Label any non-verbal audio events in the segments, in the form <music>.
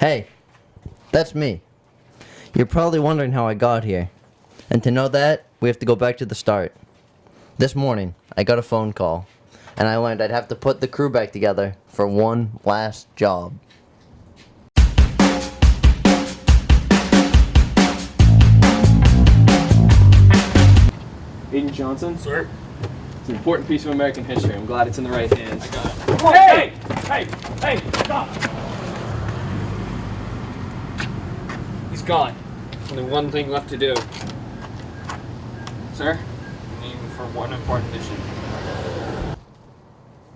Hey, that's me. You're probably wondering how I got here. And to know that, we have to go back to the start. This morning, I got a phone call, and I learned I'd have to put the crew back together for one last job. Aiden Johnson? Sir? It's an important piece of American history. I'm glad it's in the right hands. I got it. Hey! Hey! Hey! Stop! Gone. Only one thing left to do. Sir? Leaving for one important mission.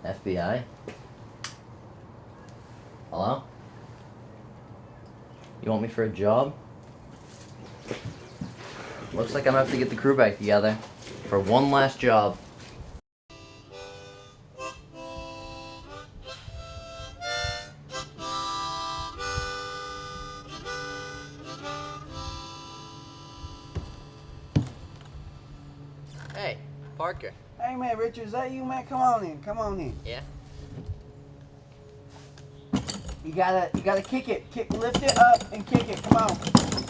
FBI? Hello? You want me for a job? Looks like I'm gonna have to get the crew back together for one last job. Parker. Hey man, Richard, is that you, man? Come on in, come on in. Yeah? You gotta, you gotta kick it, kick, lift it up and kick it. Come on,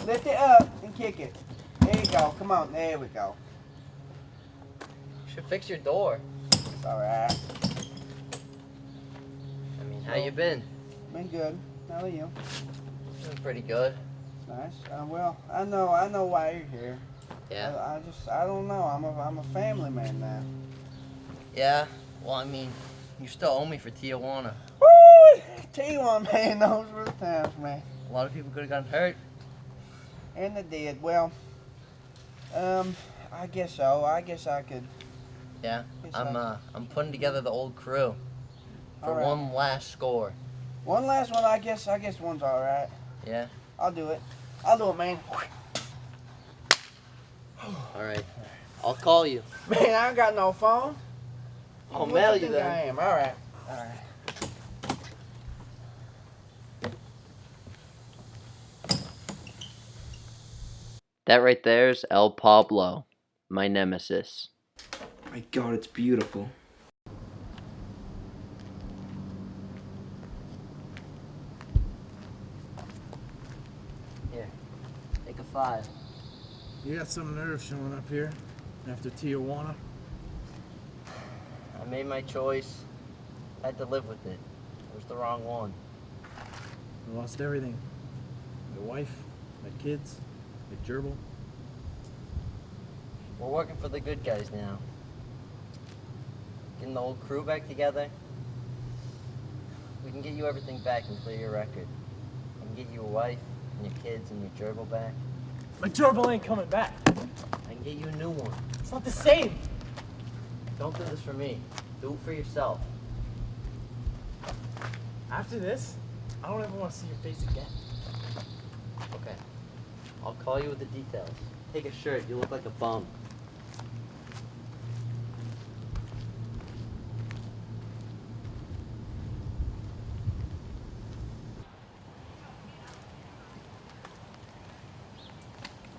lift it up and kick it. There you go. Come on, there we go. You should fix your door. It's all right. I mean, how you been? Been good. How are you? Been pretty good. Nice. Uh, well, I know, I know why you're here. Yeah. I, I just, I don't know. I'm a, I'm a family man now. Yeah. Well, I mean, you still owe me for Tijuana. Woo! <laughs> T1 man, those were the times, man. A lot of people could have gotten hurt. And they did. Well, um, I guess so. I guess I could. Yeah. I'm uh I'm putting together the old crew for right. one last score. One last one. I guess, I guess one's all right. Yeah. I'll do it. I'll do it, man. All right. I'll call you. Man, I ain't got no phone. I'll What mail you think then. I am. All right. All right. That right there's El Pablo, my nemesis. My god, it's beautiful. Here. Take a five. You got some nerve showing up here after Tijuana. I made my choice. I had to live with it. It was the wrong one. I lost everything. My wife, my kids, my gerbil. We're working for the good guys now. Getting the old crew back together. We can get you everything back and clear your record. I can get you a wife and your kids and your gerbil back. My gerbil ain't coming back. I can get you a new one. It's not the same. Don't do this for me. Do it for yourself. After this, I don't ever want to see your face again. Okay. I'll call you with the details. Take a shirt. You look like a bum.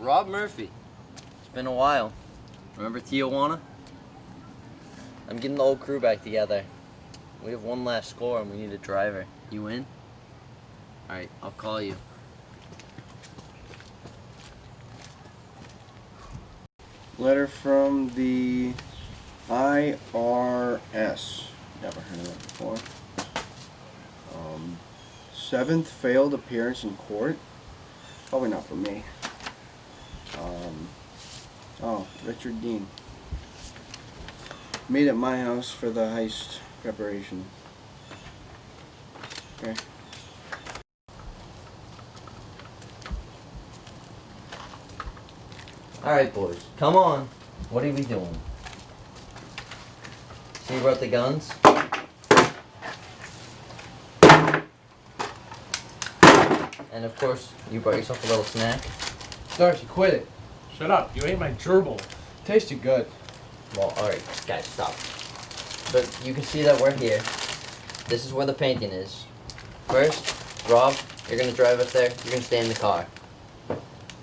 Rob Murphy. It's been a while. Remember Tijuana? I'm getting the old crew back together. We have one last score and we need a driver. You in? Alright, I'll call you. Letter from the IRS. Never heard of that before. Um, seventh failed appearance in court. Probably not for me. Oh, Richard Dean. Meet at my house for the heist preparation. Okay. Alright, boys. Come on. What are we doing? So you brought the guns? And of course, you brought yourself a little snack. Darcy, quit it. Shut up. You ate my gerbil. Tasted good. Well, alright, guys, stop. But you can see that we're here. This is where the painting is. First, Rob, you're gonna drive us there. You're gonna stay in the car.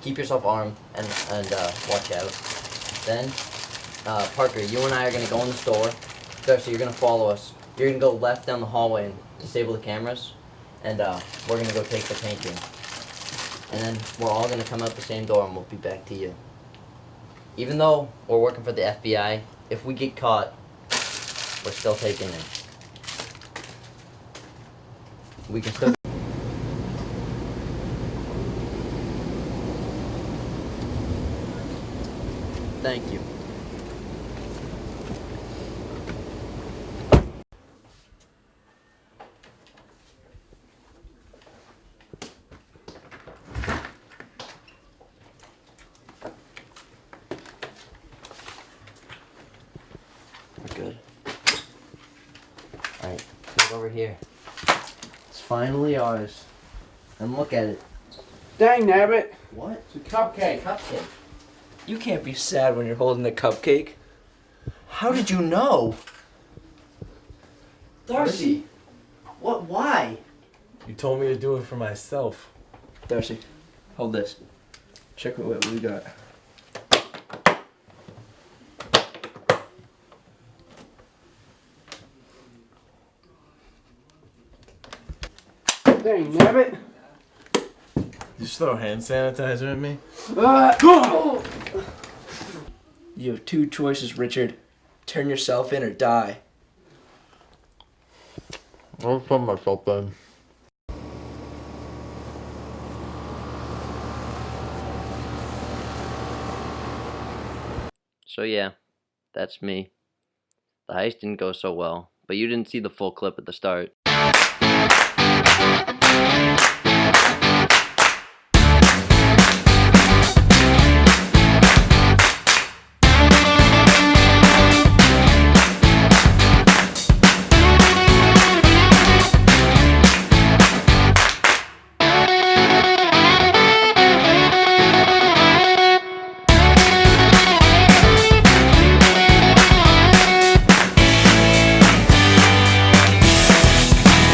Keep yourself armed and and uh, watch out. Then, uh, Parker, you and I are gonna go in the store. Darcy, you're gonna follow us. You're gonna go left down the hallway and disable the cameras. and uh, we're gonna go take the painting. And then we're all gonna come out the same door and we'll be back to you. Even though we're working for the FBI, if we get caught, we're still taking it. We can still. Thank you. Good. Alright, look over here. It's finally ours. And look at it. Dang, nabbit. What? It's a cupcake. Cupcake. You can't be sad when you're holding a cupcake. How did you know? Darcy. What? Why? You told me to do it for myself. Darcy, hold this. Check what we got. Dang, nabbit. You just throw hand sanitizer at me? Uh, You have two choices, Richard. Turn yourself in or die. I'll turn myself in. So yeah, that's me. The heist didn't go so well, but you didn't see the full clip at the start.